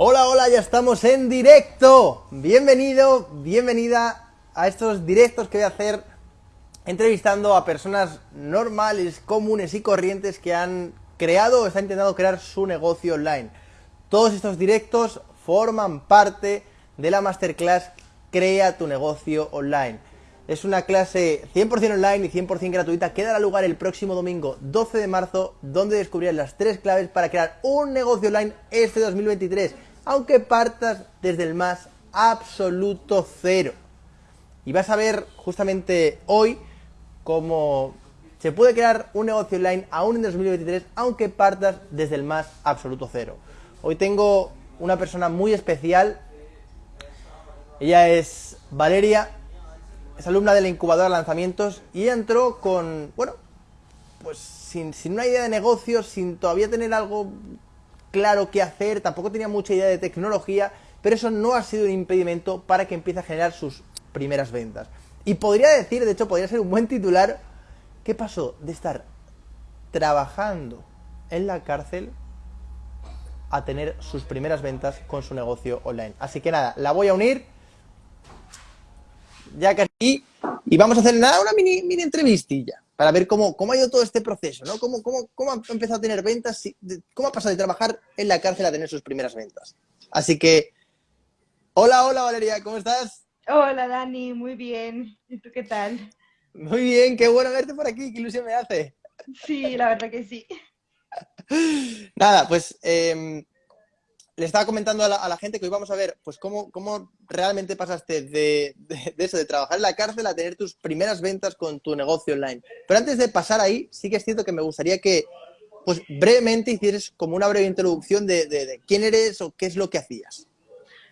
Hola, hola, ya estamos en directo. Bienvenido, bienvenida a estos directos que voy a hacer entrevistando a personas normales, comunes y corrientes que han creado o están intentando crear su negocio online. Todos estos directos forman parte de la masterclass Crea tu negocio online. Es una clase 100% online y 100% gratuita que dará lugar el próximo domingo 12 de marzo, donde descubrirás las tres claves para crear un negocio online este 2023, aunque partas desde el más absoluto cero. Y vas a ver justamente hoy cómo se puede crear un negocio online aún en 2023, aunque partas desde el más absoluto cero. Hoy tengo una persona muy especial. Ella es Valeria, es alumna de la incubadora de lanzamientos y entró con, bueno, pues sin, una idea de negocio, sin todavía tener algo claro que hacer, tampoco tenía mucha idea de tecnología, pero eso no ha sido un impedimento para que empiece a generar sus primeras ventas. Y podría decir, de hecho, podría ser un buen titular, ¿qué pasó de estar trabajando en la cárcel a tener sus primeras ventas con su negocio online? Así que nada, la voy a unir ya casi, y vamos a hacer nada, una mini, mini entrevistilla para ver cómo, cómo ha ido todo este proceso, ¿no? Cómo, cómo, cómo ha empezado a tener ventas, cómo ha pasado de trabajar en la cárcel a tener sus primeras ventas. Así que, hola, hola Valeria, ¿cómo estás? Hola Dani, muy bien. ¿Y tú qué tal? Muy bien, qué bueno verte por aquí, qué ilusión me hace. Sí, la verdad que sí. Nada, pues eh, le estaba comentando a la, gente que hoy vamos a ver pues cómo, cómo realmente pasaste de, eso, de trabajar en la cárcel a tener tus primeras ventas con tu negocio online. Pero antes de pasar ahí, sí que es cierto que me gustaría que pues brevemente hicieras como una breve introducción de, quién eres o qué es lo que hacías.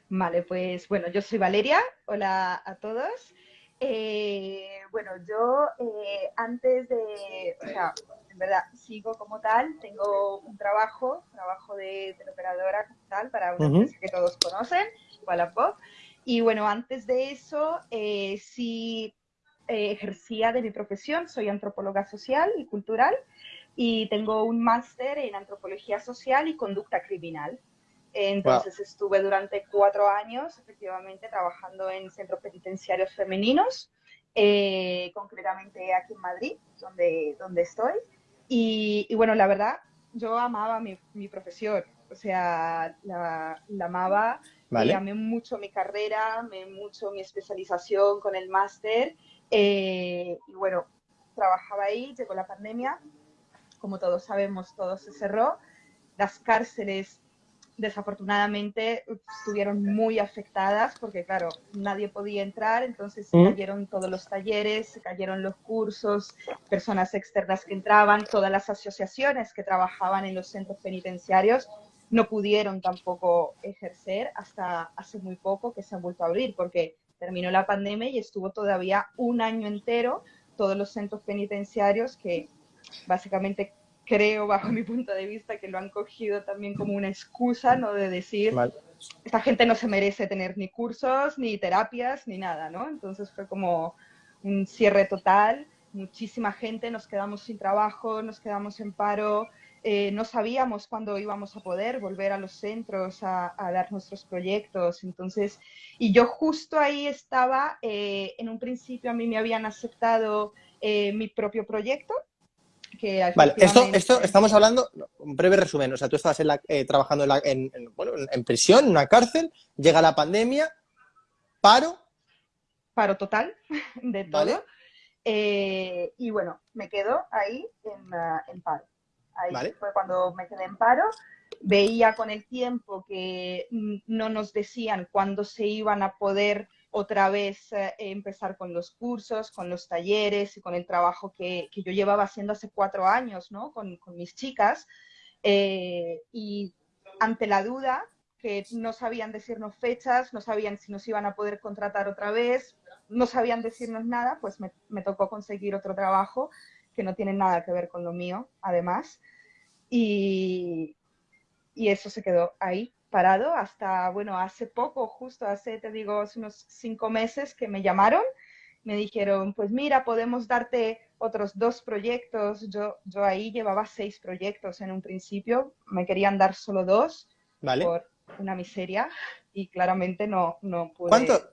Vale, pues bueno, yo soy Valeria, hola a todos. Eh, bueno, yo eh, antes de, en verdad sigo como tal, tengo un trabajo, trabajo de teleoperadora como tal para una empresa que todos conocen, Wallapop. Y bueno, antes de eso eh, sí eh, ejercía de mi profesión, soy antropóloga social y cultural y tengo un máster en antropología social y conducta criminal. Entonces estuve durante cuatro años efectivamente trabajando en centros penitenciarios femeninos, eh, concretamente aquí en Madrid, donde, donde estoy. Y, bueno, la verdad, yo amaba mi, mi profesión, o sea, la, la amaba, y amé mucho mi carrera, amé mucho mi especialización con el máster. Eh, y bueno, trabajaba ahí, llegó la pandemia, como todos sabemos, todo se cerró, las cárceles desafortunadamente estuvieron muy afectadas porque, claro, nadie podía entrar, entonces se cayeron todos los talleres, se cayeron los cursos, personas externas que entraban, todas las asociaciones que trabajaban en los centros penitenciarios no pudieron tampoco ejercer hasta hace muy poco que se han vuelto a abrir porque terminó la pandemia y estuvo todavía un año entero todos los centros penitenciarios que básicamente creo, bajo mi punto de vista, que lo han cogido también como una excusa, ¿no? De decir, esta gente no se merece tener ni cursos, ni terapias, ni nada, ¿no? Entonces fue como un cierre total, muchísima gente, nos quedamos sin trabajo, nos quedamos en paro, eh, no sabíamos cuándo íbamos a poder volver a los centros a, dar nuestros proyectos. Entonces, y yo justo ahí estaba, eh, en un principio a mí me habían aceptado eh, mi propio proyecto, vale, esto, esto estamos hablando, un breve resumen, o sea, tú estabas eh, trabajando en, en, prisión, en una cárcel, llega la pandemia, paro. Paro total de todo. Eh, y bueno, me quedo ahí en, paro. Ahí fue cuando me quedé en paro. Veía con el tiempo que no nos decían cuándo se iban a poder otra vez eh, empezar con los cursos, con los talleres y con el trabajo que, yo llevaba haciendo hace cuatro años, ¿no? Con, mis chicas. Eh, y ante la duda, que no sabían decirnos fechas, no sabían si nos iban a poder contratar otra vez, no sabían decirnos nada, pues me, me tocó conseguir otro trabajo que no tiene nada que ver con lo mío, además. Y, y eso se quedó ahí parado hasta, bueno, hace poco, justo hace, te digo, hace unos cinco meses que me llamaron, me dijeron, pues mira, podemos darte otros dos proyectos. Yo, yo ahí llevaba seis proyectos en un principio, me querían dar solo dos vale. por, una miseria y claramente no, no pude. ¿Cuánto,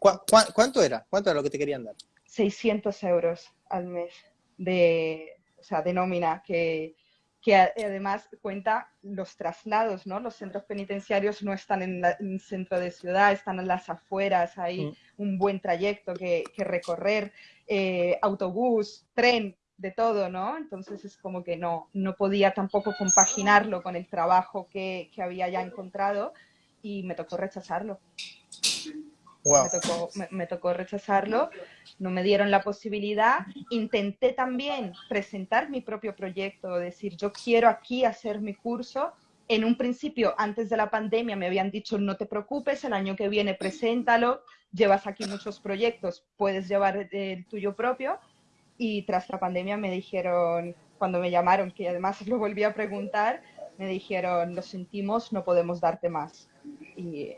¿Cuánto era? ¿Cuánto era lo que te querían dar? 600 euros al mes de, o sea, de nómina, que, que además cuenta los traslados, ¿no? Los centros penitenciarios no están en, el centro de ciudad, están en las afueras, hay mm. un buen trayecto que, que recorrer, eh, autobús, tren, de todo, ¿no? Entonces es como que no, no podía tampoco compaginarlo con el trabajo que, que había ya encontrado y me tocó rechazarlo. Me, tocó, rechazarlo, no me dieron la posibilidad. Intenté también presentar mi propio proyecto, decir, yo quiero aquí hacer mi curso. En un principio, antes de la pandemia, me habían dicho, no te preocupes, el año que viene preséntalo, llevas aquí muchos proyectos, puedes llevar el tuyo propio. Y tras la pandemia me dijeron, cuando me llamaron, que además lo volví a preguntar, me dijeron, lo sentimos, no podemos darte más. Y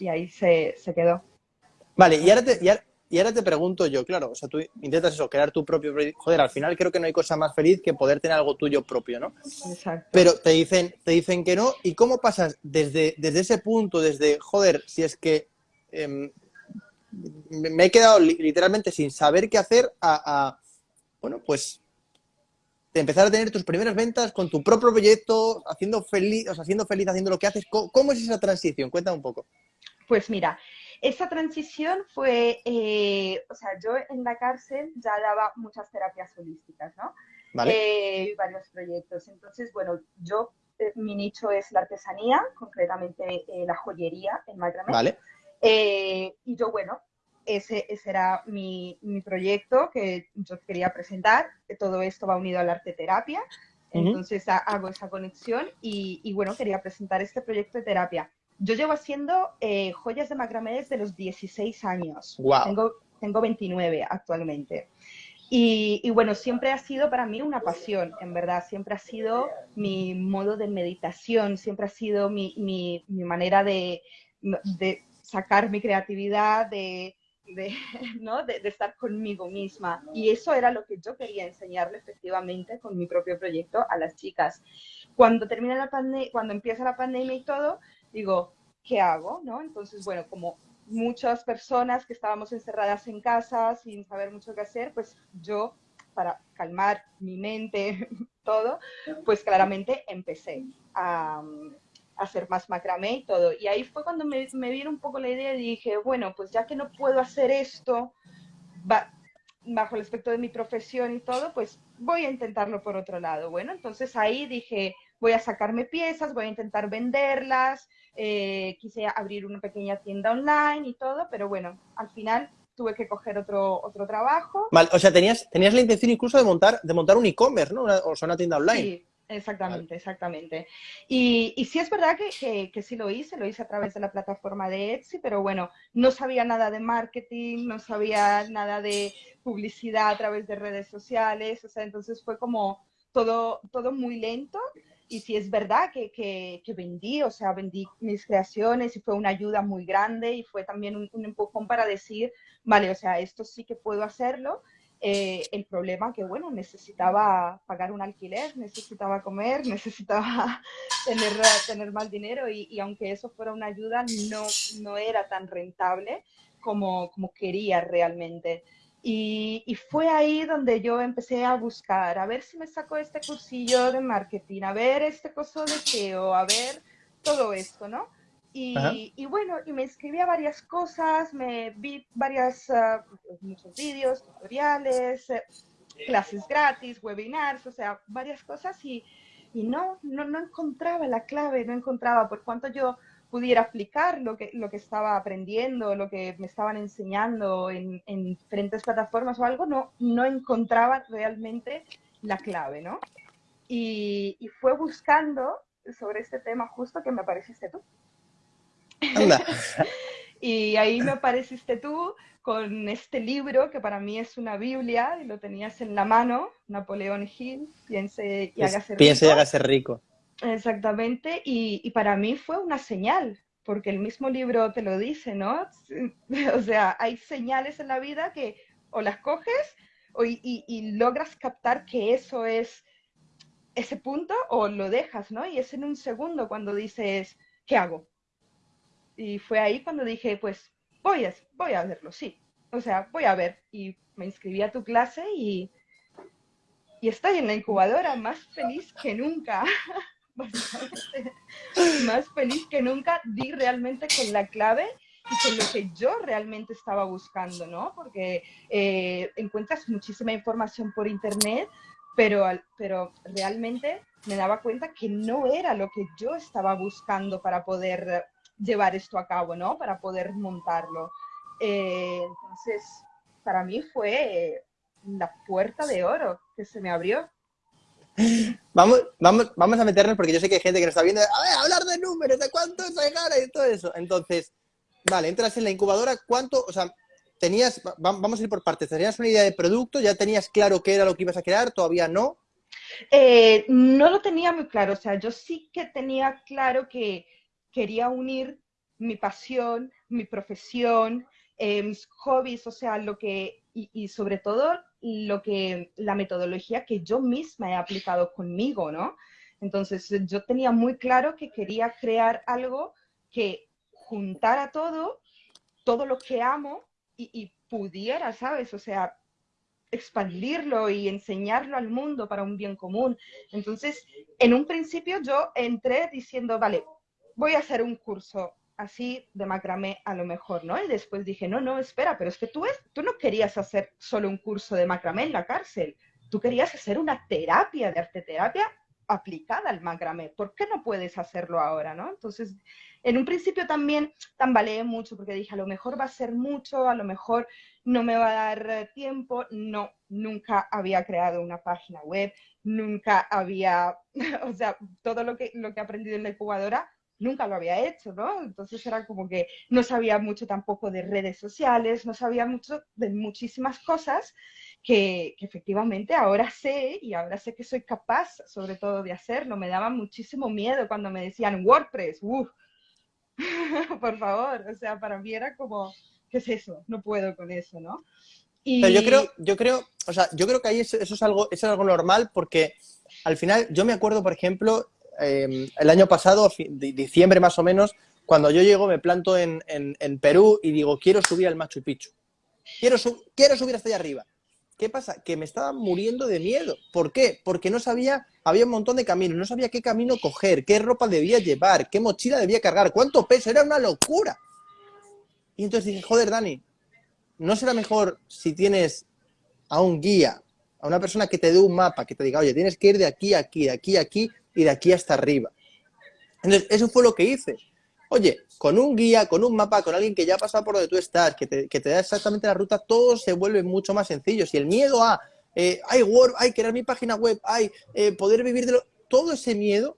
y ahí se, quedó. Vale, y ahora, te, y, ahora, te pregunto yo, claro, o sea, tú intentas eso, crear tu propio Joder, al final creo que no hay cosa más feliz que poder tener algo tuyo propio, ¿no? Exacto. Pero te dicen, te dicen que no, ¿y cómo pasas desde, desde ese punto, desde, joder, si es que em, me he quedado literalmente sin saber qué hacer a, bueno, pues de empezar a tener tus primeras ventas con tu propio proyecto, haciendo feliz, o sea, siendo feliz haciendo lo que haces. ¿Cómo, es esa transición? Cuéntame un poco. Pues mira, esa transición fue, eh, o sea, yo en la cárcel ya daba muchas terapias holísticas, ¿no? Vale. Eh, varios proyectos. Entonces, bueno, yo, eh, mi nicho es la artesanía, concretamente la joyería en macramé. Vale. y yo, bueno, ese, ese era mi, mi, proyecto que yo quería presentar. Todo esto va unido a la arte terapia. Entonces hago esa conexión y, y, bueno, quería presentar este proyecto de terapia. Yo llevo haciendo eh, joyas de macramé desde los 16 años. Wow. Tengo, tengo 29 actualmente. Y, y, bueno, siempre ha sido para mí una pasión, en verdad. Siempre ha sido mi modo de meditación, siempre ha sido mi, mi, mi manera de, de, sacar mi creatividad, de, de, ¿no? de, estar conmigo misma. Y eso era lo que yo quería enseñarle efectivamente con mi propio proyecto a las chicas. Cuando termina la pandemia, cuando empieza la pandemia y todo, digo, ¿qué hago? ¿no? Entonces, bueno, como muchas personas que estábamos encerradas en casa sin saber mucho qué hacer, pues yo, para calmar mi mente, todo, pues claramente empecé a, hacer más macramé y todo. Y ahí fue cuando me, me vino un poco la idea y dije, bueno, pues ya que no puedo hacer esto bajo el aspecto de mi profesión y todo, pues voy a intentarlo por otro lado. Bueno, entonces ahí dije, voy a sacarme piezas, voy a intentar venderlas, eh, quise abrir una pequeña tienda online y todo, pero bueno, al final tuve que coger otro, otro trabajo. Vale, o sea, tenías, tenías la intención incluso de montar, de montar un e-commerce, ¿no? o sea, una tienda online. Sí, exactamente, exactamente. Y, y, sí es verdad que, que, que, sí lo hice, lo hice a través de la plataforma de Etsy, pero bueno, no sabía nada de marketing, no sabía nada de publicidad a través de redes sociales, o sea, entonces fue como todo, todo muy lento y si es verdad que, que, vendí, o sea, vendí mis creaciones y fue una ayuda muy grande y fue también un, empujón para decir, vale, o sea, esto sí que puedo hacerlo. Eh, el problema que, bueno, necesitaba pagar un alquiler, necesitaba comer, necesitaba tener, tener más dinero y, y, aunque eso fuera una ayuda, no, no era tan rentable como, como quería realmente. Y, fue ahí donde yo empecé a buscar, a ver si me saco este cursillo de marketing, a ver este curso de SEO, a ver todo esto, ¿no? Y, y, bueno, y me inscribí a varias cosas, me vi varias, uh, muchos vídeos, tutoriales, eh, clases gratis, webinars, o sea, varias cosas y, y no, no, no encontraba la clave, no encontraba por cuanto yo pudiera aplicar lo que, lo que estaba aprendiendo, lo que me estaban enseñando en, diferentes plataformas o algo, no, no encontraba realmente la clave, ¿no? Y, fue buscando sobre este tema justo que me apareciste tú. y ahí me apareciste tú con este libro que para mí es una Biblia y lo tenías en la mano, Napoleón Hill, Piense y hágase rico. Piense y hágase rico. Exactamente, y, para mí fue una señal, porque el mismo libro te lo dice, ¿no? O sea, hay señales en la vida que o las coges o, y, logras captar que eso es ese punto o lo dejas, ¿no? Y es en un segundo cuando dices, ¿qué hago? Y fue ahí cuando dije, pues voy a, voy a verlo, sí. O sea, voy a ver. Y me inscribí a tu clase y, y estoy en la incubadora más feliz que nunca. más feliz que nunca. Di realmente con la clave y con lo que yo realmente estaba buscando, ¿no? Porque eh, encuentras muchísima información por internet, pero, pero realmente me daba cuenta que no era lo que yo estaba buscando para poder llevar esto a cabo, ¿no? Para poder montarlo. Eh, entonces, para mí fue la puerta de oro que se me abrió. Vamos, vamos, vamos a meternos porque yo sé que hay gente que nos está viendo, a hablar de números, de cuánto es gana y todo eso. Entonces, vale, entras en la incubadora, ¿cuánto, o sea, tenías, vamos a ir por partes, ¿tenías una idea de producto? ¿Ya tenías claro qué era lo que ibas a crear? ¿Todavía no? Eh, no lo tenía muy claro, o sea, yo sí que tenía claro que quería unir mi pasión, mi profesión, eh, mis hobbies, o sea, lo que, y, sobre todo lo que, la metodología que yo misma he aplicado conmigo, ¿no? Entonces, yo tenía muy claro que quería crear algo que juntara todo, todo lo que amo y, y pudiera, ¿sabes? O sea, expandirlo y enseñarlo al mundo para un bien común. Entonces, en un principio yo entré diciendo, vale, voy a hacer un curso así de macramé a lo mejor, ¿no? Y después dije, no, no, espera, pero es que tú, es, tú no querías hacer solo un curso de macramé en la cárcel, tú querías hacer una terapia de arte terapia aplicada al macramé. ¿Por qué no puedes hacerlo ahora, no? Entonces, en un principio también tambaleé mucho porque dije, a lo mejor va a ser mucho, a lo mejor no me va a dar eh, tiempo. No, nunca había creado una página web, nunca había, o sea, todo lo que, lo que he aprendido en la incubadora nunca lo había hecho, ¿no? Entonces era como que no sabía mucho tampoco de redes sociales, no sabía mucho de muchísimas cosas que, efectivamente ahora sé y ahora sé que soy capaz sobre todo de hacerlo. Me daba muchísimo miedo cuando me decían WordPress, uff, por favor, o sea, para mí era como, ¿qué es eso? No puedo con eso, ¿no? Pero yo creo, yo creo, o sea, yo creo que ahí eso, es algo, es algo normal porque al final yo me acuerdo, por ejemplo, em, el año pasado, diciembre más o menos, cuando yo llego, me planto en, Perú y digo, quiero subir al Machu Picchu. Quiero, quiero subir hasta allá arriba. ¿Qué pasa? Que me estaba muriendo de miedo. ¿Por qué? Porque no sabía, había un montón de caminos, no sabía qué camino coger, qué ropa debía llevar, qué mochila debía cargar, cuánto peso, era una locura. Y entonces dije, joder, Dani, ¿no será mejor si tienes a un guía, a una persona que te dé un mapa, que te diga, oye, tienes que ir de aquí a aquí, de aquí a aquí y de aquí hasta arriba? Entonces, eso fue lo que hice. Oye, con un guía, con un mapa, con alguien que ya ha pasado por donde tú estás, que te, da exactamente la ruta, todo se vuelve mucho más sencillo. Si el miedo a, eh, hay Word, hay crear mi página web, hay eh, poder vivir de lo... Todo ese miedo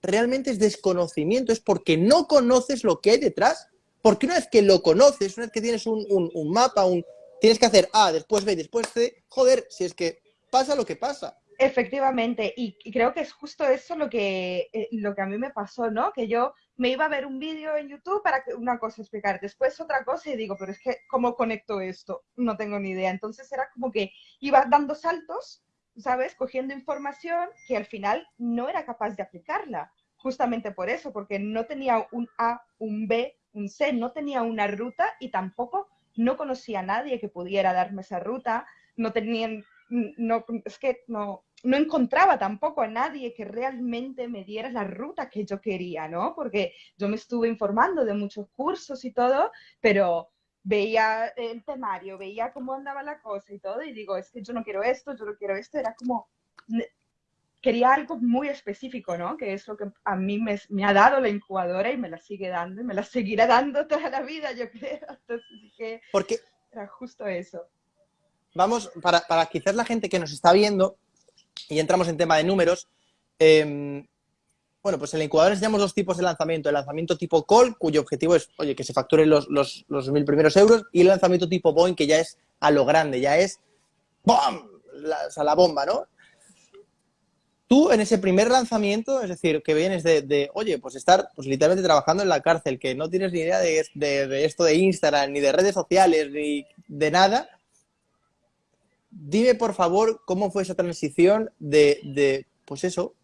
realmente es desconocimiento, es porque no conoces lo que hay detrás. Porque una vez que lo conoces, una vez que tienes un, un mapa, un, tienes que hacer A, después B, después C, joder, si es que pasa lo que pasa. Efectivamente, y, creo que es justo eso lo que, eh, lo que a mí me pasó, ¿no? Que yo me iba a ver un vídeo en YouTube para que una cosa explicar, después otra cosa y digo, pero es que, ¿cómo conecto esto? No tengo ni idea. Entonces era como que iba dando saltos, ¿sabes? Cogiendo información que al final no era capaz de aplicarla, justamente por eso, porque no tenía un A, un B, un C, no tenía una ruta y tampoco no conocía a nadie que pudiera darme esa ruta, no tenían no, es que no, no encontraba tampoco a nadie que realmente me diera la ruta que yo quería, ¿no? Porque yo me estuve informando de muchos cursos y todo, pero veía el temario, veía cómo andaba la cosa y todo, y digo, es que yo no quiero esto, yo no quiero esto, era como, quería algo muy específico, ¿no? Que es lo que a mí me, me, ha dado la incubadora y me la sigue dando y me la seguirá dando toda la vida, yo creo. Entonces dije, Porque era justo eso vamos, para, para, quizás la gente que nos está viendo, y entramos en tema de números, em, bueno, pues en la incubadora enseñamos dos tipos de lanzamiento. El lanzamiento tipo call, cuyo objetivo es, oye, que se facturen los, los, los mil primeros euros, y el lanzamiento tipo Boeing, que ya es a lo grande, ya es ¡bom! La, o sea, la bomba, ¿no? Tú en ese primer lanzamiento, es decir, que vienes de, oye, pues estar pues literalmente trabajando en la cárcel, que no tienes ni idea de, de esto de Instagram, ni de redes sociales, ni de nada, dime por favor cómo fue esa transición de, pues eso,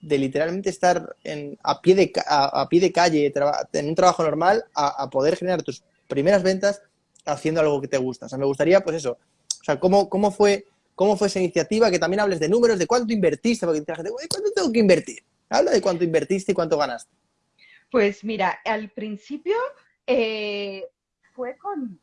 de literalmente estar en, a, pie de, a, pie de calle, en un trabajo normal, a, poder generar tus primeras ventas haciendo algo que te gusta. O sea, me gustaría, pues eso, o sea, cómo, cómo, fue, cómo fue esa iniciativa, que también hables de números, de cuánto invertiste, porque la gente, ¿cuánto tengo que invertir? Habla de cuánto invertiste y cuánto ganaste. Pues mira, al principio eh, fue con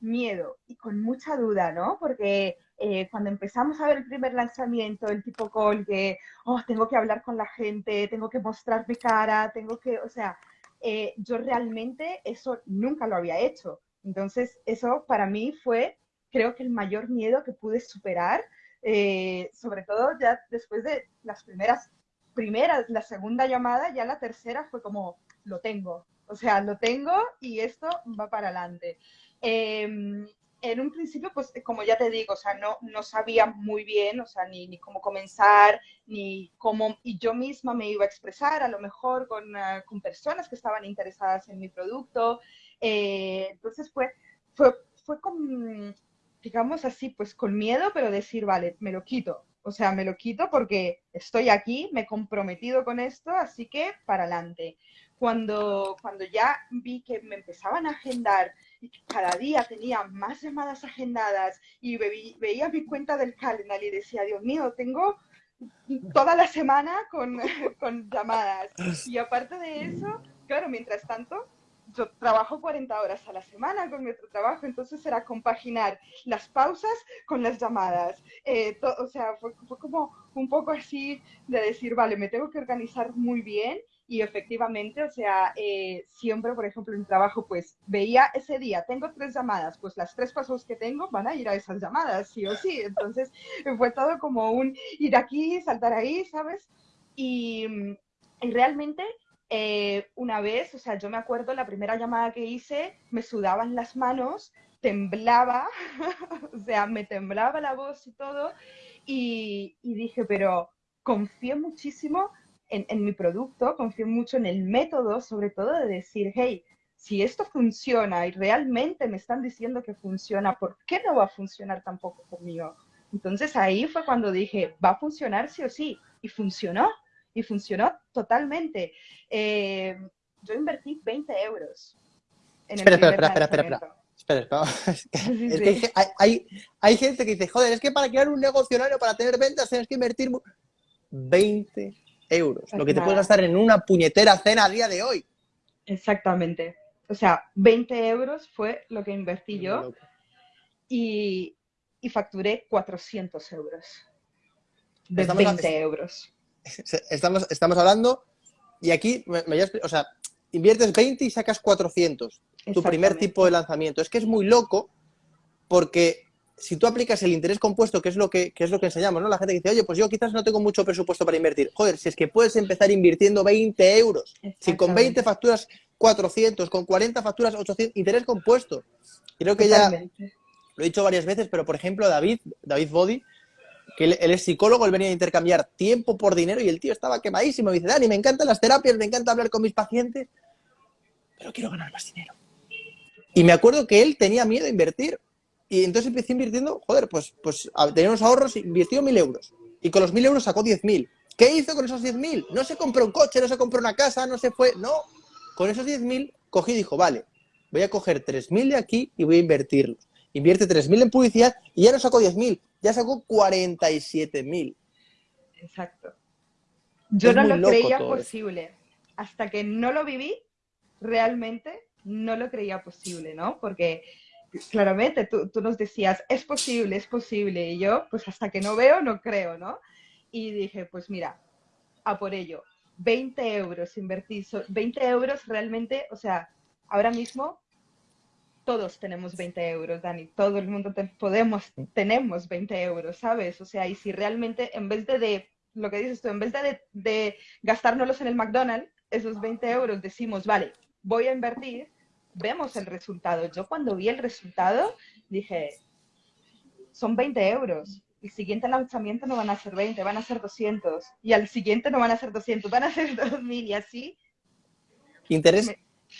miedo y con mucha duda, ¿no? Porque eh, cuando empezamos a ver el primer lanzamiento, el tipo call, que, oh, tengo que hablar con la gente, tengo que mostrar mi cara, tengo que, o sea, eh, yo realmente eso nunca lo había hecho. Entonces, eso para mí fue, creo que el mayor miedo que pude superar, eh, sobre todo ya después de las primeras, primeras, la segunda llamada, ya la tercera fue como, lo tengo, o sea, lo tengo y esto va para adelante. Em, en un principio, pues como ya te digo, o sea, no, no sabía muy bien, o sea, ni, ni cómo comenzar, ni cómo, y yo misma me iba a expresar, a lo mejor con, ah, con personas que estaban interesadas en mi producto. Eh, entonces fue, fue, fue con, digamos así, pues con miedo, pero decir, vale, me lo quito. O sea, me lo quito porque estoy aquí, me he comprometido con esto, así que para adelante. Cuando, cuando ya vi que me empezaban a agendar cada día tenía más llamadas agendadas y veía mi cuenta del calendar y decía, Dios mío, tengo toda la semana con, con llamadas. Y aparte de eso, claro, mientras tanto, yo trabajo 40 horas a la semana con nuestro trabajo, entonces era compaginar las pausas con las llamadas. Eh, o sea, fue, fue, como un poco así de decir, vale, me tengo que organizar muy bien y efectivamente, o sea, eh, siempre, por ejemplo, en trabajo, pues veía ese día, tengo tres llamadas, pues las tres pasos que tengo van a ir a esas llamadas, sí o sí. Entonces, fue todo como un ir aquí, saltar ahí, ¿sabes? Y, realmente, eh, una vez, o sea, yo me acuerdo la primera llamada que hice, me sudaban las manos, temblaba, o sea, me temblaba la voz y todo, y, y dije, pero confié muchísimo en, mi producto, confío mucho en el método, sobre todo de decir, hey, si esto funciona y realmente me están diciendo que funciona, ¿por qué no va a funcionar tampoco conmigo? Entonces ahí fue cuando dije, va a funcionar sí o sí. Y funcionó, y funcionó totalmente. Eh, yo invertí 20 euros. En espera, el espera, espera, espera, espera, espera. es que hay, hay, gente que dice, joder, es que para crear un negocio para tener ventas tienes que invertir 20 euros, lo que te puedes gastar en una puñetera cena a día de hoy. Exactamente. O sea, 20 euros fue lo que invertí yo y, facturé 400 euros. De 20 euros. Estamos, estamos hablando, y aquí, me, o sea, inviertes 20 y sacas 400. Tu primer tipo de lanzamiento. Es que es muy loco porque si tú aplicas el interés compuesto, que es lo que, es lo que enseñamos, ¿no? La gente dice, oye, pues yo quizás no tengo mucho presupuesto para invertir. Joder, si es que puedes empezar invirtiendo 20 euros, si con 20 facturas 400, con 40 facturas 800, interés compuesto. Creo que ya lo he dicho varias veces, pero por ejemplo David, David Body, que él, es psicólogo, él venía a intercambiar tiempo por dinero y el tío estaba quemadísimo. Me dice, Dani, me encantan las terapias, me encanta hablar con mis pacientes, pero quiero ganar más dinero. Y me acuerdo que él tenía miedo a invertir y entonces empecé invirtiendo, joder, pues, pues tenía unos ahorros, invirtió mil euros. Y con los mil euros sacó diez mil. ¿Qué hizo con esos diez mil? No se compró un coche, no se compró una casa, no se fue. No, con esos diez mil cogí y dijo, vale, voy a coger tres mil de aquí y voy a invertirlos. Invierte tres mil en publicidad y ya no sacó diez mil, ya sacó cuarenta y siete mil. Exacto. Yo no lo creía posible. Hasta que no lo viví, realmente no lo creía posible, ¿no? Porque claramente tú, tú, nos decías, es posible, es posible, y yo, pues hasta que no veo, no creo, ¿no? Y dije, pues mira, a por ello, 20 euros invertir, 20 euros realmente, o sea, ahora mismo todos tenemos 20 euros, Dani, todo el mundo podemos, tenemos 20 euros, ¿sabes? O sea, y si realmente en vez de, lo que dices tú, en vez de, de en el McDonald's, esos 20 euros decimos, vale, voy a invertir, vemos el resultado. Yo cuando vi el resultado dije, son 20 euros. El siguiente lanzamiento no van a ser 20, van a ser 200. Y al siguiente no van a ser 200, van a ser 2000 y así. Interés.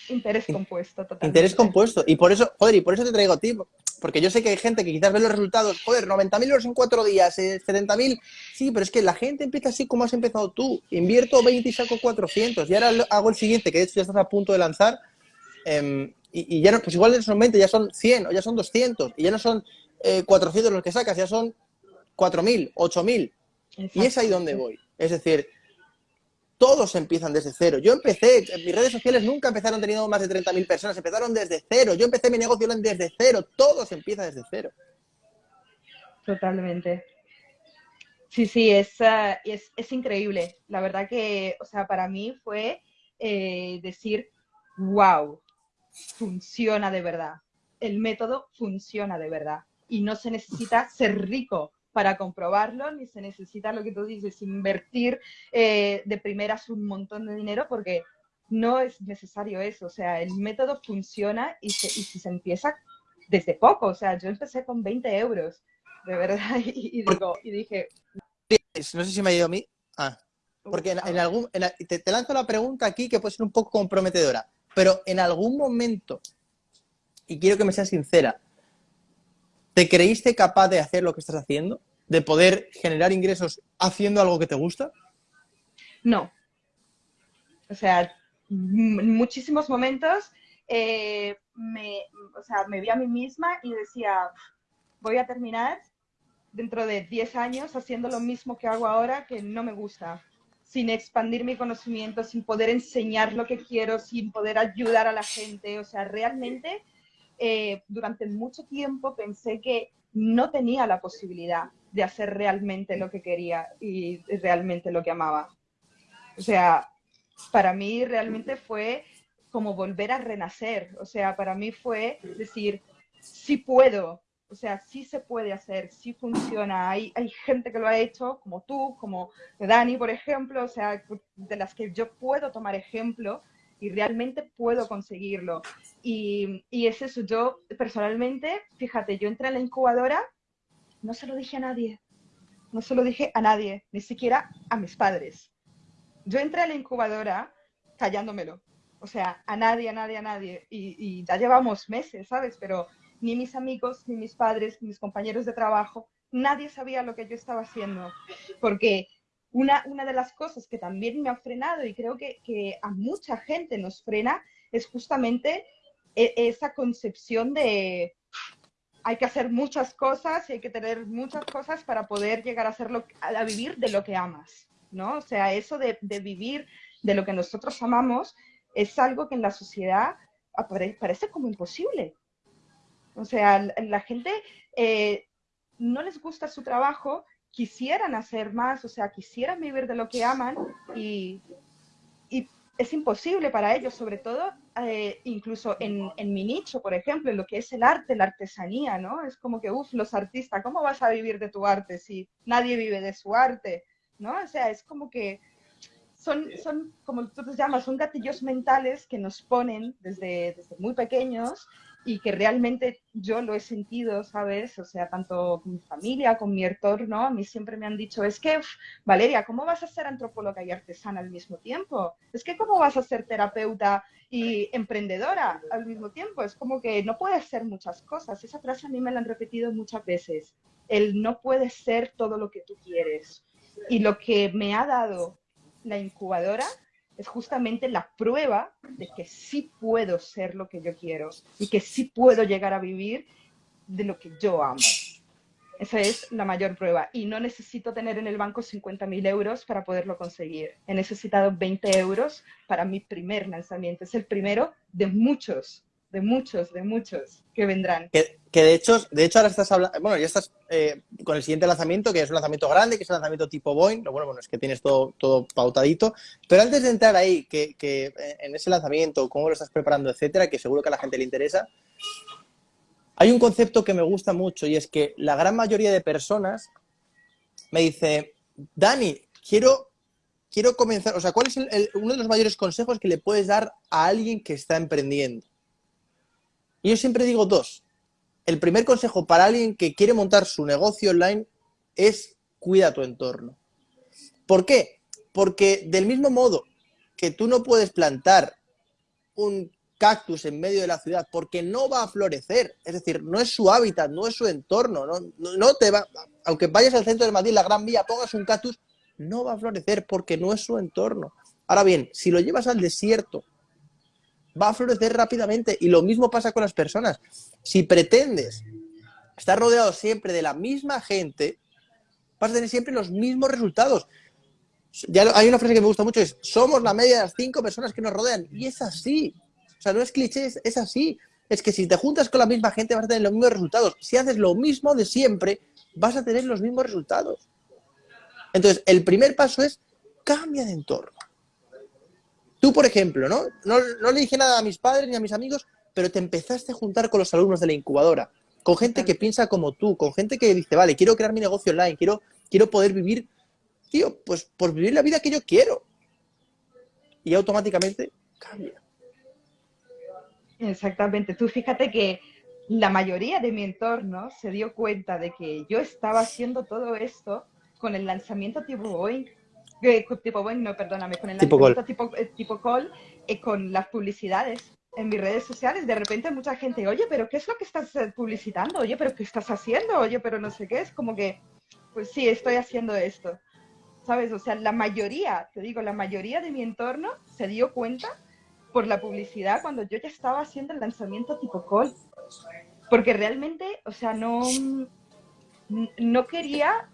interés compuesto, totalmente. Interés compuesto. Y por eso, joder, y por eso te traigo a ti. porque yo sé que hay gente que quizás ve los resultados, joder, 90.000 euros en cuatro días, 70.000, eh, sí, pero es que la gente empieza así como has empezado tú. Invierto 20 y saco 400 y ahora hago el siguiente, que de hecho ya estás a punto de lanzar, em, y, ya no, pues igual son 20, ya son 100 o ya son 200 y ya no son 400 los que sacas, ya son 4.000, 8.000. Y es ahí donde voy. Es decir, todos empiezan desde cero. Yo empecé, mis redes sociales nunca empezaron teniendo más de 30.000 personas, empezaron desde cero. Yo empecé mi negocio desde cero. Todos empiezan desde cero. Totalmente. Sí, sí, es, ah, es, es, increíble. La verdad que, o sea, para mí fue eh, decir, wow, funciona de verdad. El método funciona de verdad. Y no se necesita ser rico para comprobarlo, ni se necesita lo que tú dices, invertir eh, de primeras un montón de dinero, porque no es necesario eso. O sea, el método funciona y, si se empieza desde poco. O sea, yo empecé con 20 euros, de verdad, y, digo, y dije... No sé si me ha ido a mí. Ah, porque en, algún... te, te lanzo la pregunta aquí que puede ser un poco comprometedora, pero en algún momento, y quiero que me seas sincera, ¿Te creíste capaz de hacer lo que estás haciendo? ¿De poder generar ingresos haciendo algo que te gusta? No. O sea, muchísimos momentos eh, me, o sea, me vi a mí misma y decía, voy a terminar dentro de 10 años haciendo lo mismo que hago ahora que no me gusta, sin expandir mi conocimiento, sin poder enseñar lo que quiero, sin poder ayudar a la gente. O sea, realmente eh, durante mucho tiempo pensé que no tenía la posibilidad de hacer realmente lo que quería y realmente lo que amaba. O sea, para mí realmente fue como volver a renacer. O sea, para mí fue decir, sí puedo, o sea, sí se puede hacer, sí funciona. Hay, hay gente que lo ha hecho, como tú, como Dani, por ejemplo, o sea, de las que yo puedo tomar ejemplo y realmente puedo conseguirlo. Y, y es eso, yo personalmente, fíjate, yo entré en la incubadora, no se lo dije a nadie, no se lo dije a nadie, ni siquiera a mis padres. Yo entré a la incubadora callándomelo, o sea, a nadie, a nadie, a nadie. Y, y ya llevamos meses, ¿sabes? Pero ni mis amigos, ni mis padres, ni mis compañeros de trabajo, nadie sabía lo que yo estaba haciendo, porque una, de las cosas que también me ha frenado y creo que, a mucha gente nos frena es justamente e, esa concepción de hay que hacer muchas cosas y hay que tener muchas cosas para poder llegar a, hacerlo, a vivir de lo que amas, ¿no? O sea, eso de, vivir de lo que nosotros amamos es algo que en la sociedad parece como imposible. O sea, la gente eh, no les gusta su trabajo quisieran hacer más, o sea, quisieran vivir de lo que aman y, es imposible para ellos, sobre todo eh, incluso en, mi nicho, por ejemplo, en lo que es el arte, la artesanía, ¿no? Es como que, uff, los artistas, ¿cómo vas a vivir de tu arte si nadie vive de su arte? ¿No? O sea, es como que son, son como tú te llamas, son gatillos mentales que nos ponen desde, desde muy pequeños y que realmente yo lo he sentido, ¿sabes? O sea, tanto con mi familia, con mi entorno, a mí siempre me han dicho, es que, Valeria, ¿cómo vas a ser antropóloga y artesana al mismo tiempo? Es que, ¿cómo vas a ser terapeuta y emprendedora al mismo tiempo? Es como que no puedes ser muchas cosas. Esa frase a mí me la han repetido muchas veces. El no puedes ser todo lo que tú quieres. Y lo que me ha dado la incubadora es justamente la prueba de que sí puedo ser lo que yo quiero y que sí puedo llegar a vivir de lo que yo amo. Esa es la mayor prueba. Y no necesito tener en el banco 50.000 euros para poderlo conseguir. He necesitado 20 euros para mi primer lanzamiento. Es el primero de muchos de muchos, de muchos que vendrán. Que, de hecho, de hecho ahora estás hablando, bueno, ya estás eh, con el siguiente lanzamiento, que es un lanzamiento grande, que es un lanzamiento tipo Boeing, lo bueno, bueno, es que tienes todo, todo pautadito, pero antes de entrar ahí, que, que en ese lanzamiento, cómo lo estás preparando, etcétera, que seguro que a la gente le interesa, hay un concepto que me gusta mucho y es que la gran mayoría de personas me dice, Dani, quiero, quiero comenzar, o sea, ¿cuál es uno de los mayores consejos que le puedes dar a alguien que está emprendiendo? Y yo siempre digo dos. El primer consejo para alguien que quiere montar su negocio online es cuida tu entorno. ¿Por qué? Porque del mismo modo que tú no puedes plantar un cactus en medio de la ciudad porque no va a florecer. Es decir, no es su hábitat, no es su entorno. No, te va, aunque vayas al centro de Madrid, la Gran Vía, pongas un cactus, no va a florecer porque no es su entorno. Ahora bien, si lo llevas al desierto, va a florecer rápidamente. Y lo mismo pasa con las personas. Si pretendes estar rodeado siempre de la misma gente, vas a tener siempre los mismos resultados. Ya hay una frase que me gusta mucho, es somos la media de las cinco personas que nos rodean. Y es así. O sea, no es cliché, es, así. Es que si te juntas con la misma gente vas a tener los mismos resultados. Si haces lo mismo de siempre, vas a tener los mismos resultados. Entonces, el primer paso es cambia de entorno. Tú, por ejemplo, ¿no? ¿no? No le dije nada a mis padres ni a mis amigos, pero te empezaste a juntar con los alumnos de la incubadora, con gente que piensa como tú, con gente que dice, vale, quiero crear mi negocio online, quiero, quiero poder vivir, tío, pues por vivir la vida que yo quiero. Y automáticamente cambia. Exactamente. Tú fíjate que la mayoría de mi entorno se dio cuenta de que yo estaba haciendo todo esto con el lanzamiento tipo Boeing, eh, tipo Boeing, no, perdóname, con el lanzamiento tipo, eh, tipo call, eh, con las publicidades en mis redes sociales. De repente mucha gente, oye, pero ¿qué es lo que estás publicitando? Oye, pero ¿qué estás haciendo? Oye, pero no sé qué. Es como que, pues sí, estoy haciendo esto. ¿Sabes? O sea, la mayoría, te digo, la mayoría de mi entorno se dio cuenta por la publicidad cuando yo ya estaba haciendo el lanzamiento tipo call. Porque realmente, o sea, no, no quería,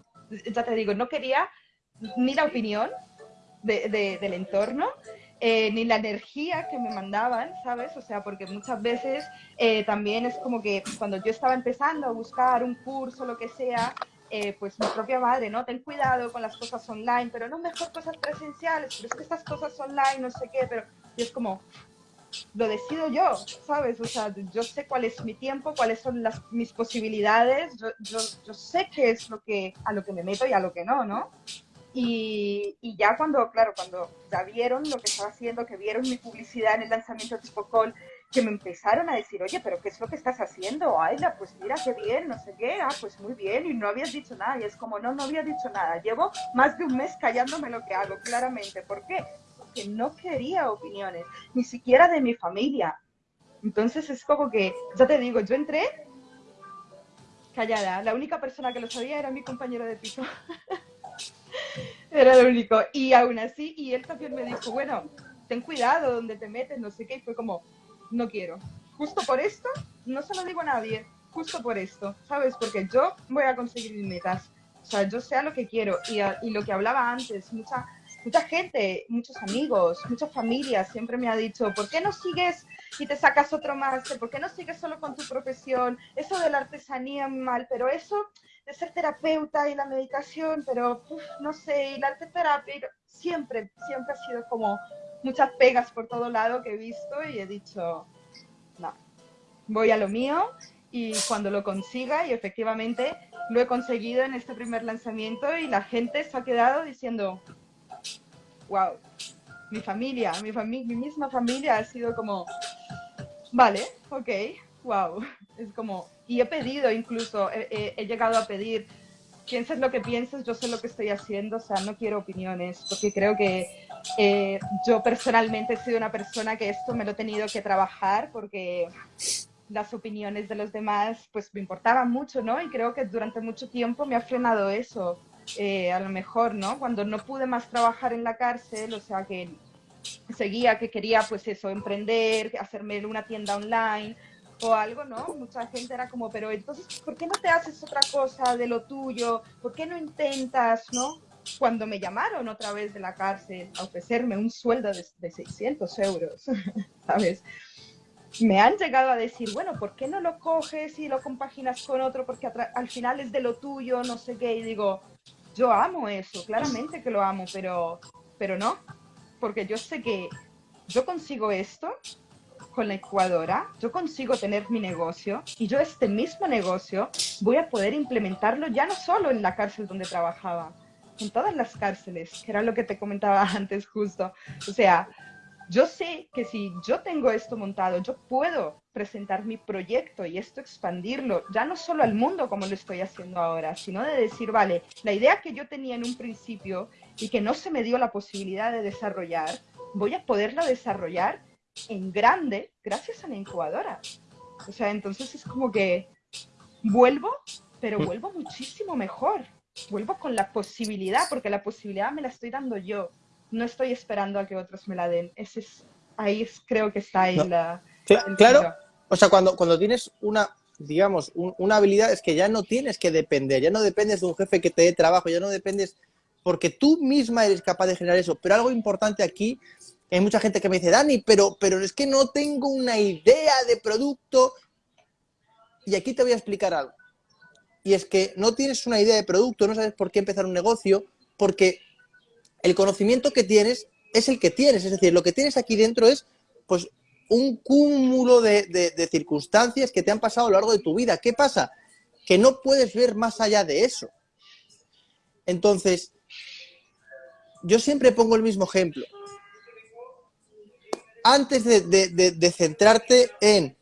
ya te digo, no quería ni la opinión del entorno, eh, ni la energía que me mandaban, ¿sabes? O sea, porque muchas veces eh, también es como que cuando yo estaba empezando a buscar un curso, lo que sea, eh, pues mi propia madre, ¿no? Ten cuidado con las cosas online, pero no mejor cosas presenciales, pero es que estas cosas online, no sé qué, pero y es como, lo decido yo, ¿sabes? O sea, yo sé cuál es mi tiempo, cuáles son las, mis posibilidades, yo, yo, yo sé qué es lo que, a lo que me meto y a lo que no, ¿no? Y, y, ya cuando, claro, cuando ya vieron lo que estaba haciendo, que vieron mi publicidad en el lanzamiento tipo call, que me empezaron a decir, oye, pero ¿qué es lo que estás haciendo? Ayla, pues mira, qué bien, no sé qué, ah, pues muy bien, y no habías dicho nada, y es como, no, no había dicho nada, llevo más de un mes callándome lo que hago, claramente, ¿por qué? Porque no quería opiniones, ni siquiera de mi familia. Entonces es como que, ya te digo, yo entré callada, la única persona que lo sabía era mi compañero de piso. era lo único. Y aún así, y él también me dijo, bueno, ten cuidado donde te metes, no sé qué, y fue como, no quiero. Justo por esto, no se lo digo a nadie, justo por esto, ¿sabes? Porque yo voy a conseguir mis metas. O sea, yo sé lo que quiero. Y, y lo que hablaba antes, mucha, mucha gente, muchos amigos, muchas familias siempre me ha dicho, ¿por qué no sigues y te sacas otro máster? ¿Por qué no sigues solo con tu profesión? Eso de la artesanía mal, pero eso de ser terapeuta y la meditación, pero no sé, y la arte terapia siempre, siempre ha sido como muchas pegas por todo lado que he visto y he dicho, no, voy a lo mío y cuando lo consiga, y efectivamente lo he conseguido en este primer lanzamiento y la gente se ha quedado diciendo, wow, mi familia, mi, mi misma familia ha sido como, vale, ok, wow, es como, y he pedido incluso, he, llegado a pedir, pienses lo que pienses, yo sé lo que estoy haciendo, o sea, no quiero opiniones, porque creo que eh, yo personalmente he sido una persona que esto me lo he tenido que trabajar porque las opiniones de los demás pues me importaban mucho, ¿no? Y creo que durante mucho tiempo me ha frenado eso, eh, a lo mejor, ¿no? Cuando no pude más trabajar en la cárcel, o sea, que seguía que quería pues eso, emprender, hacerme una tienda online o algo, ¿no? Mucha gente era como, pero entonces, ¿por qué no te haces otra cosa de lo tuyo? ¿Por qué no intentas, ¿no? cuando me llamaron otra vez de la cárcel a ofrecerme un sueldo de, 600 euros, ¿sabes? Me han llegado a decir, bueno, ¿por qué no lo coges y lo compaginas con otro? Porque al final es de lo tuyo, no sé qué. Y digo, yo amo eso, claramente que lo amo, pero, pero no, porque yo sé que yo consigo esto con la Ecuadora, yo consigo tener mi negocio y yo este mismo negocio voy a poder implementarlo ya no solo en la cárcel donde trabajaba, en todas las cárceles, que era lo que te comentaba antes justo. O sea, yo sé que si yo tengo esto montado, yo puedo presentar mi proyecto y esto expandirlo, ya no solo al mundo como lo estoy haciendo ahora, sino de decir, vale, la idea que yo tenía en un principio y que no se me dio la posibilidad de desarrollar, voy a poderla desarrollar en grande gracias a la incubadora. O sea, entonces es como que vuelvo, pero mm. vuelvo muchísimo mejor. Vuelvo con la posibilidad, porque la posibilidad me la estoy dando yo. No estoy esperando a que otros me la den. Ese es, ahí creo que está ahí la... claro, o sea, cuando, cuando tienes una, digamos, una habilidad es que ya no tienes que depender, ya no dependes de un jefe que te dé trabajo, ya no dependes, porque tú misma eres capaz de generar eso. Pero algo importante aquí, hay mucha gente que me dice, Dani, pero, pero es que no tengo una idea de producto. Y aquí te voy a explicar algo y es que no tienes una idea de producto, no sabes por qué empezar un negocio, porque el conocimiento que tienes es el que tienes, es decir, lo que tienes aquí dentro es pues un cúmulo de, circunstancias que te han pasado a lo largo de tu vida. ¿Qué pasa? Que no puedes ver más allá de eso. Entonces, yo siempre pongo el mismo ejemplo. Antes de centrarte en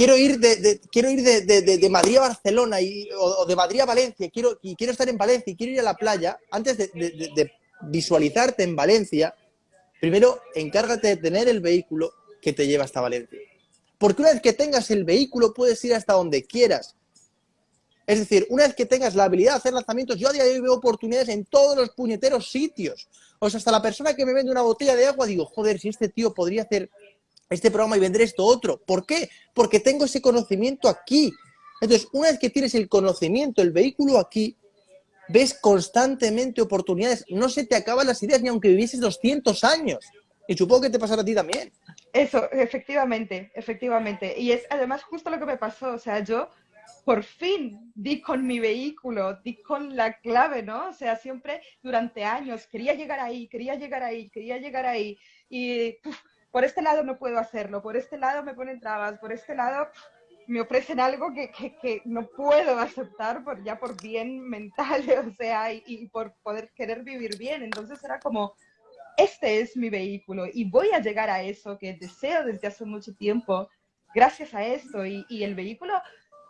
quiero ir de, quiero ir de, Madrid a Barcelona y, o, de Madrid a Valencia quiero, quiero estar en Valencia y quiero ir a la playa, antes de, visualizarte en Valencia, primero encárgate de tener el vehículo que te lleva hasta Valencia. Porque una vez que tengas el vehículo puedes ir hasta donde quieras. Es decir, una vez que tengas la habilidad de hacer lanzamientos, yo a día de hoy veo oportunidades en todos los puñeteros sitios. O sea, hasta la persona que me vende una botella de agua, digo, joder, si este tío podría hacer este programa y vender esto otro. ¿Por qué? Porque tengo ese conocimiento aquí. Entonces, una vez que tienes el conocimiento, el vehículo aquí, ves constantemente oportunidades. No se te acaban las ideas ni aunque vivieses 200 años. Y supongo que te pasará a ti también. Eso, efectivamente, efectivamente. Y es además justo lo que me pasó. O sea, yo por fin di con mi vehículo, di con la clave, ¿no? O sea, siempre durante años quería llegar ahí, quería llegar ahí, quería llegar ahí. Y por este lado no puedo hacerlo, por este lado me ponen trabas, por este lado me ofrecen algo que, que, no puedo aceptar por, ya por bien mental, o sea, y, por poder querer vivir bien. Entonces era como, este es mi vehículo y voy a llegar a eso que deseo desde hace mucho tiempo gracias a esto. Y, y el vehículo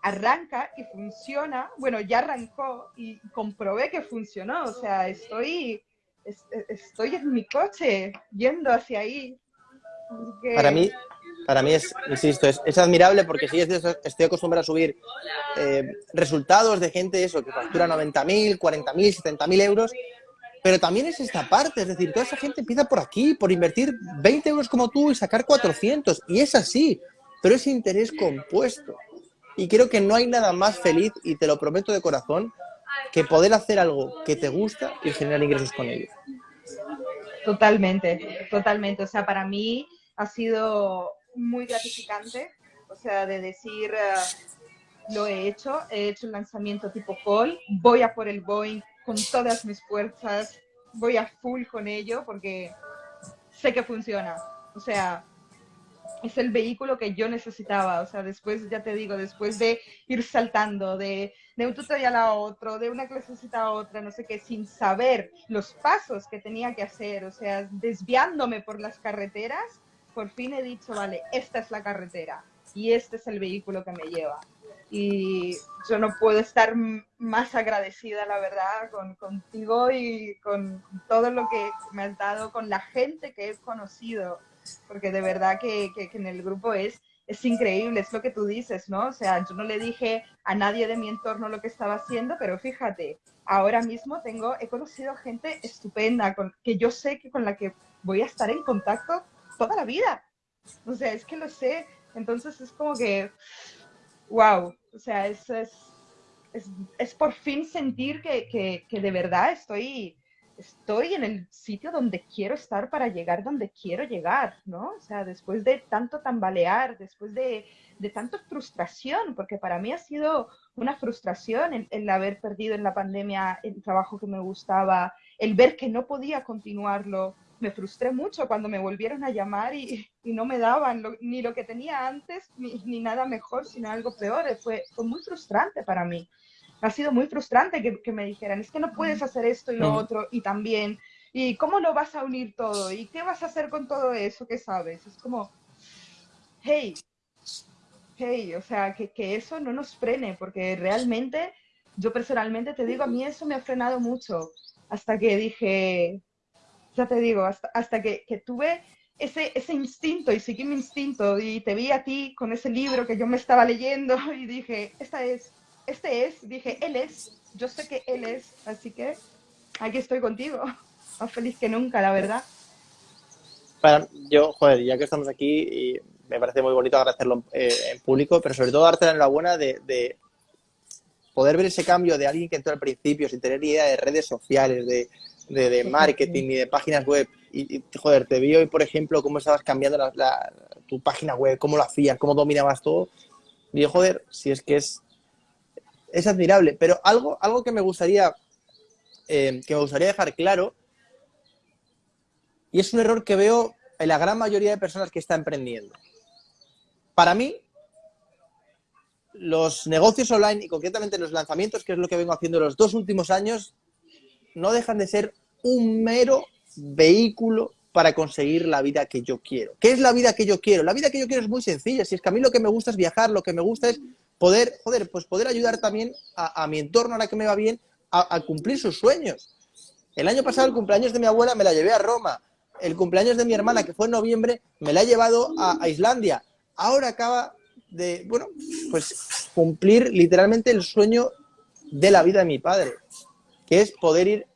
arranca y funciona, bueno, ya arrancó y comprobé que funcionó, o sea, estoy, estoy en mi coche yendo hacia ahí para mí, para mí es, insisto, es, admirable porque sí, estoy acostumbrado a subir eh, resultados de gente eso, que factura 90.000, 40.000, 70.000 euros, pero también es esta parte, es decir, toda esa gente empieza por aquí, por invertir 20 euros como tú y sacar 400, y es así, pero es interés compuesto. Y creo que no hay nada más feliz, y te lo prometo de corazón, que poder hacer algo que te gusta y generar ingresos con ello. Totalmente, totalmente. O sea, para mí ha sido muy gratificante, o sea, de decir, eh, lo he hecho, he hecho un lanzamiento tipo call, voy a por el Boeing con todas mis fuerzas, voy a full con ello porque sé que funciona. O sea, es el vehículo que yo necesitaba. O sea, después, ya te digo, después de ir saltando de, de un tutorial a otro, de una clasecita a otra, no sé qué, sin saber los pasos que tenía que hacer, o sea, desviándome por las carreteras, por fin he dicho, vale, esta es la carretera y este es el vehículo que me lleva. Y yo no puedo estar más agradecida, la verdad, con, contigo y con todo lo que me has dado, con la gente que he conocido, porque de verdad que, que, en el grupo es, es increíble, es lo que tú dices, ¿no? O sea, yo no le dije a nadie de mi entorno lo que estaba haciendo, pero fíjate, ahora mismo tengo, he conocido gente estupenda, con, que yo sé que con la que voy a estar en contacto toda la vida. O sea, es que lo sé. Entonces es como que, wow, o sea, es, es, es, por fin sentir que, que, que, de verdad estoy, estoy en el sitio donde quiero estar para llegar donde quiero llegar, ¿no? O sea, después de tanto tambalear, después de, de tanta frustración, porque para mí ha sido una frustración el, haber perdido en la pandemia el trabajo que me gustaba, el ver que no podía continuarlo, me frustré mucho cuando me volvieron a llamar y, y no me daban ni lo que tenía antes, ni, ni, nada mejor, sino algo peor. Fue, fue muy frustrante para mí. Ha sido muy frustrante que, que, me dijeran, es que no puedes hacer esto y lo otro, y también, y cómo lo vas a unir todo, y qué vas a hacer con todo eso que sabes. Es como, hey, hey, o sea, que, que eso no nos frene, porque realmente, yo personalmente te digo, a mí eso me ha frenado mucho, hasta que dije, ya te digo, hasta, hasta que, que, tuve ese, ese instinto y seguí mi instinto y te vi a ti con ese libro que yo me estaba leyendo y dije, esta es, este es, dije, él es, yo sé que él es, así que aquí estoy contigo, más feliz que nunca, la verdad. Para, yo, joder, ya que estamos aquí, y me parece muy bonito agradecerlo eh, en público, pero sobre todo darte la enhorabuena de, de poder ver ese cambio de alguien que entró al principio sin tener idea de redes sociales, de, de, marketing y de páginas web. Y, joder, te vi hoy, por ejemplo, cómo estabas cambiando la, tu página web, cómo lo hacías, cómo dominabas todo. Y joder, si es que es, es admirable. Pero algo, algo que me gustaría eh, que me gustaría dejar claro, y es un error que veo en la gran mayoría de personas que están emprendiendo. Para mí, los negocios online y concretamente los lanzamientos, que es lo que vengo haciendo los dos últimos años, no dejan de ser un mero vehículo para conseguir la vida que yo quiero. ¿Qué es la vida que yo quiero? La vida que yo quiero es muy sencilla. Si es que a mí lo que me gusta es viajar, lo que me gusta es poder, joder, pues poder ayudar también a, mi entorno, a la que me va bien, a, cumplir sus sueños. El año pasado, el cumpleaños de mi abuela me la llevé a Roma. El cumpleaños de mi hermana, que fue en noviembre, me la he llevado a Islandia. Ahora acaba de, bueno, pues cumplir literalmente el sueño de la vida de mi padre, que es poder ir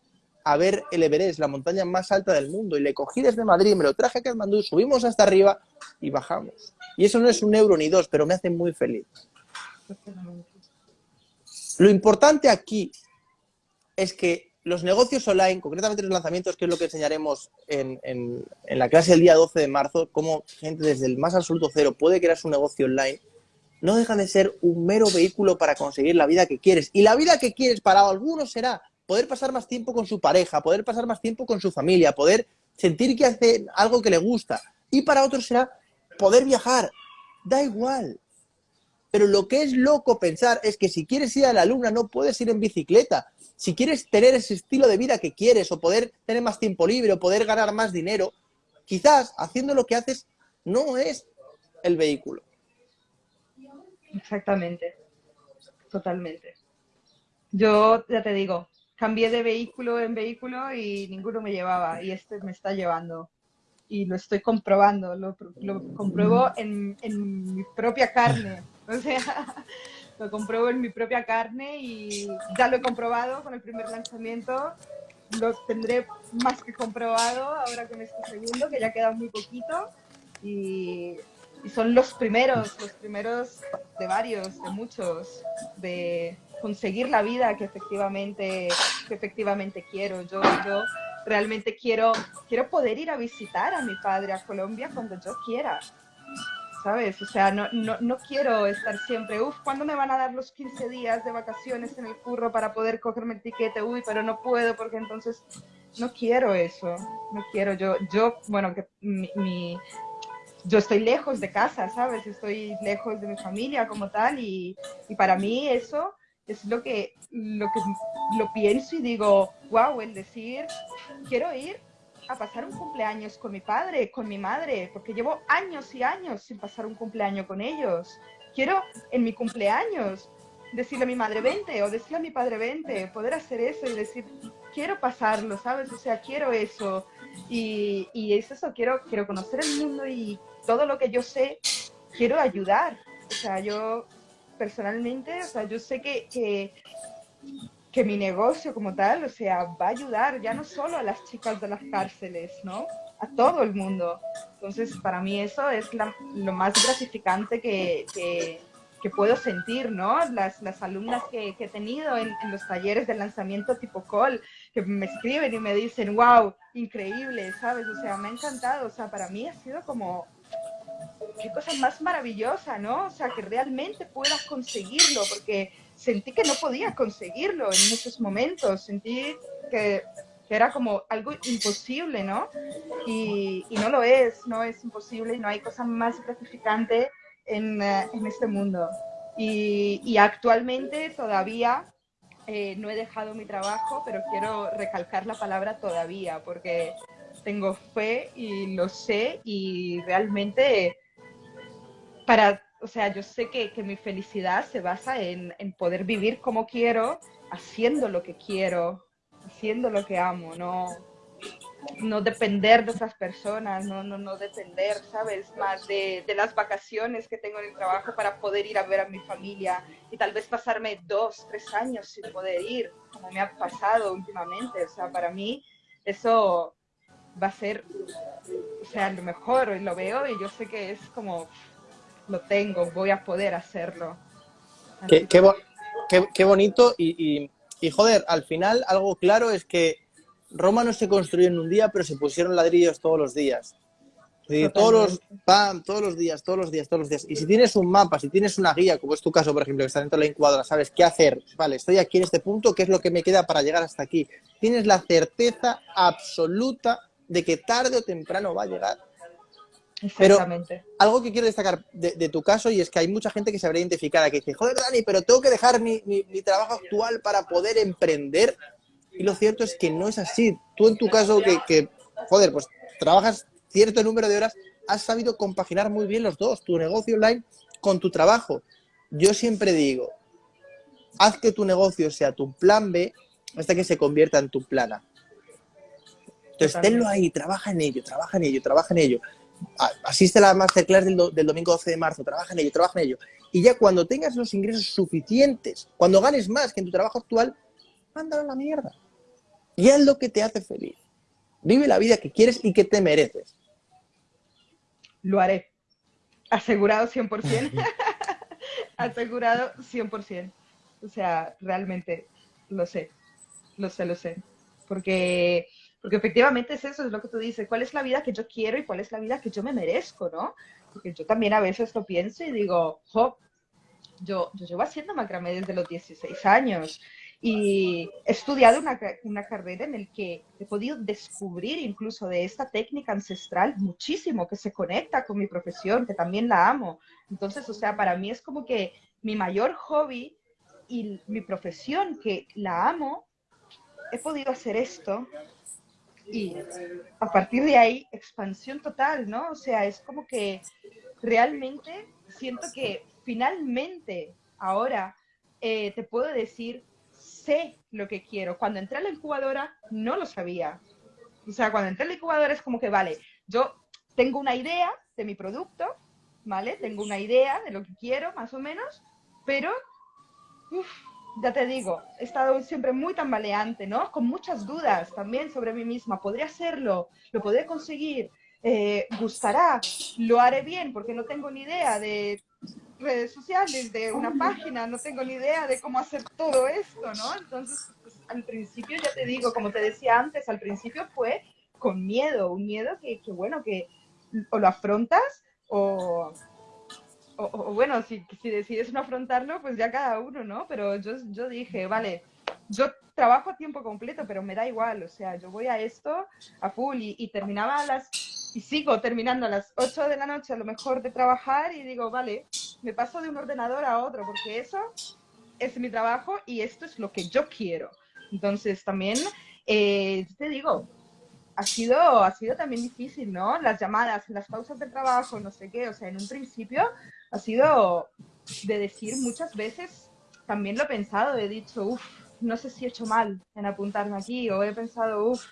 a ver el Everest, la montaña más alta del mundo, y le cogí desde Madrid, me lo traje a Kathmandú, subimos hasta arriba y bajamos. Y eso no es un euro ni dos, pero me hace muy feliz. Lo importante aquí es que los negocios online, concretamente los lanzamientos, que es lo que enseñaremos en, la clase del día 12 de marzo, cómo gente desde el más absoluto cero puede crear su negocio online, no dejan de ser un mero vehículo para conseguir la vida que quieres. Y la vida que quieres para algunos será poder pasar más tiempo con su pareja, poder pasar más tiempo con su familia, poder sentir que hace algo que le gusta. Y para otros será poder viajar. Da igual. Pero lo que es loco pensar es que si quieres ir a la luna no puedes ir en bicicleta. Si quieres tener ese estilo de vida que quieres o poder tener más tiempo libre o poder ganar más dinero, quizás haciendo lo que haces no es el vehículo. Exactamente. Totalmente. Yo ya te digo, cambié de vehículo en vehículo y ninguno me llevaba y este me está llevando. Y lo estoy comprobando, lo, compruebo en, en, mi propia carne. O sea, lo compruebo en mi propia carne y ya lo he comprobado con el primer lanzamiento. Lo tendré más que comprobado ahora con este segundo, que ya queda muy poquito. Y, y son los primeros, los primeros de varios, de muchos, de, conseguir la vida que efectivamente, que efectivamente quiero. Yo, yo realmente quiero, quiero poder ir a visitar a mi padre a Colombia cuando yo quiera. ¿Sabes? O sea, no, no, no quiero estar siempre, uff, ¿cuándo me van a dar los 15 días de vacaciones en el curro para poder cogerme el tiquete? Uy, pero no puedo porque entonces no quiero eso, no quiero. Yo, yo bueno, que mi, yo estoy lejos de casa, ¿sabes? Estoy lejos de mi familia como tal y, y para mí eso es lo que, lo que lo pienso y digo, wow, el decir, quiero ir a pasar un cumpleaños con mi padre, con mi madre, porque llevo años y años sin pasar un cumpleaños con ellos. Quiero en mi cumpleaños decirle a mi madre, vente, o decirle a mi padre, vente, poder hacer eso y decir, quiero pasarlo, ¿sabes? O sea, quiero eso. Y, y es eso, quiero, quiero conocer el mundo y todo lo que yo sé, quiero ayudar. O sea, yo personalmente, o sea, yo sé que, que, que, mi negocio como tal, o sea, va a ayudar ya no solo a las chicas de las cárceles, ¿no? A todo el mundo. Entonces, para mí eso es lo más gratificante que, que, que, puedo sentir, ¿no? Las, las alumnas que, he tenido en, en, los talleres de lanzamiento tipo call, que me escriben y me dicen, wow, increíble, ¿sabes? O sea, me ha encantado, o sea, para mí ha sido como qué cosa más maravillosa, ¿no? O sea, que realmente puedas conseguirlo, porque sentí que no podía conseguirlo en muchos momentos, sentí que, era como algo imposible, ¿no? Y, no lo es, no es imposible y no hay cosa más gratificante en, eh, este mundo. Y, actualmente todavía eh, no he dejado mi trabajo, pero quiero recalcar la palabra todavía, porque tengo fe y lo sé y realmente para, o sea, yo sé que, que mi felicidad se basa en, en, poder vivir como quiero, haciendo lo que quiero, haciendo lo que amo, no, no depender de esas personas, no, no, no depender, ¿sabes? Más de, de, las vacaciones que tengo en el trabajo para poder ir a ver a mi familia y tal vez pasarme dos, tres años sin poder ir, como me ha pasado últimamente. O sea, para mí eso va a ser, o sea, lo mejor, lo veo y yo sé que es como, lo tengo, voy a poder hacerlo. Qué, qué, qué, bonito y, y, y joder, al final algo claro es que Roma no se construyó en un día, pero se pusieron ladrillos todos los días. todos los, pam, todos los días, todos los días, todos los días. Y si tienes un mapa, si tienes una guía, como es tu caso, por ejemplo, que está dentro de la incubadora, sabes qué hacer. Vale, estoy aquí en este punto, ¿qué es lo que me queda para llegar hasta aquí? Tienes la certeza absoluta de que tarde o temprano va a llegar. Pero algo que quiero destacar de, tu caso y es que hay mucha gente que se habrá identificada que dice, joder, Dani, pero tengo que dejar mi, mi trabajo actual para poder emprender. Y lo cierto es que no es así. Tú en tu caso, que, joder, pues trabajas cierto número de horas, has sabido compaginar muy bien los dos, tu negocio online con tu trabajo. Yo siempre digo, haz que tu negocio sea tu plan B hasta que se convierta en tu plan A. Entonces, tenlo ahí, trabaja en ello, trabaja en ello, trabaja en ello. Asiste a la masterclass del, domingo 12 de marzo, trabaja en ello, trabaja en ello. Y ya cuando tengas los ingresos suficientes, cuando ganes más que en tu trabajo actual, mándalo a la mierda. Y es lo que te hace feliz. Vive la vida que quieres y que te mereces. Lo haré. Asegurado 100%. Asegurado 100%. O sea, realmente lo sé. Lo sé, lo sé. Porque, porque efectivamente es eso, es lo que tú dices. ¿Cuál es la vida que yo quiero y cuál es la vida que yo me merezco, no? Porque yo también a veces lo pienso y digo, jo, yo, yo llevo haciendo macramé desde los 16 años y he estudiado una, una, carrera en la que he podido descubrir incluso de esta técnica ancestral muchísimo que se conecta con mi profesión, que también la amo. Entonces, o sea, para mí es como que mi mayor hobby y mi profesión, que la amo, he podido hacer esto y a partir de ahí, expansión total, ¿no? O sea, es como que realmente siento que finalmente ahora eh, te puedo decir sé lo que quiero. Cuando entré a la incubadora no lo sabía. O sea, cuando entré a la incubadora es como que, vale, yo tengo una idea de mi producto, ¿vale? Tengo una idea de lo que quiero, más o menos, pero, ya te digo, he estado siempre muy tambaleante, ¿no? Con muchas dudas también sobre mí misma. ¿Podría hacerlo? ¿Lo podré conseguir? Eh, ¿Gustará? ¿Lo haré bien? Porque no tengo ni idea de redes sociales, de una página, no tengo ni idea de cómo hacer todo esto, ¿no? Entonces, pues, al principio, ya te digo, como te decía antes, al principio fue con miedo, un miedo que, que bueno, que o lo afrontas o, o, bueno, si, decides no afrontarlo, pues ya cada uno, ¿no? Pero yo, yo dije, vale, yo trabajo a tiempo completo, pero me da igual, o sea, yo voy a esto a full y, y terminaba a las y sigo terminando a las 8 de la noche a lo mejor de trabajar y digo, vale, me paso de un ordenador a otro porque eso es mi trabajo y esto es lo que yo quiero. Entonces también, eh, te digo, ha sido, ha sido también difícil, ¿no? Las llamadas, las pausas de trabajo, no sé qué, o sea, en un principio ha sido de decir muchas veces, también lo he pensado, he dicho, uff, no sé si he hecho mal en apuntarme aquí, o he pensado, uff,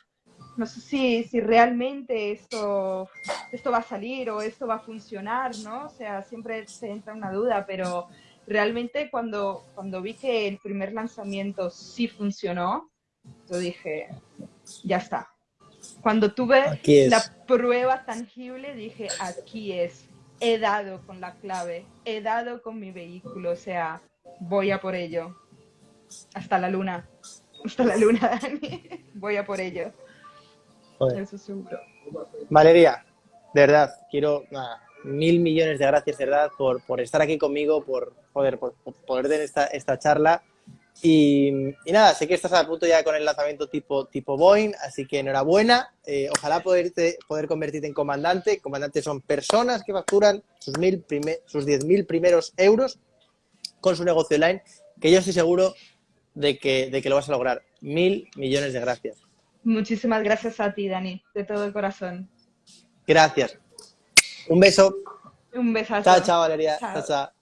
no sé si, si realmente esto, esto va a salir o esto va a funcionar, ¿no? O sea, siempre se entra una duda, pero realmente cuando, cuando vi que el primer lanzamiento sí funcionó, yo dije, ya está. Cuando tuve la prueba tangible, dije, aquí es, he dado con la clave, he dado con mi vehículo, o sea, voy a por ello. Hasta la luna, hasta la luna, Dani, voy a por ello. Eso seguro. Valeria, de verdad, quiero mil millones de gracias, de verdad, por, por estar aquí conmigo, por, joder, por, poder tener esta, esta charla. Y, y, nada, sé que estás a punto ya con el lanzamiento tipo, tipo Boeing, así que enhorabuena. Eh, ojalá poderte, poder convertirte en comandante. Comandantes son personas que facturan sus, mil sus 10.000 primeros euros con su negocio online, que yo estoy seguro de que, de que lo vas a lograr. Mil millones de gracias. Muchísimas gracias a ti, Dani, de todo el corazón. Gracias. Un beso. Un besazo. Chao, chao, Valeria. chao. chao.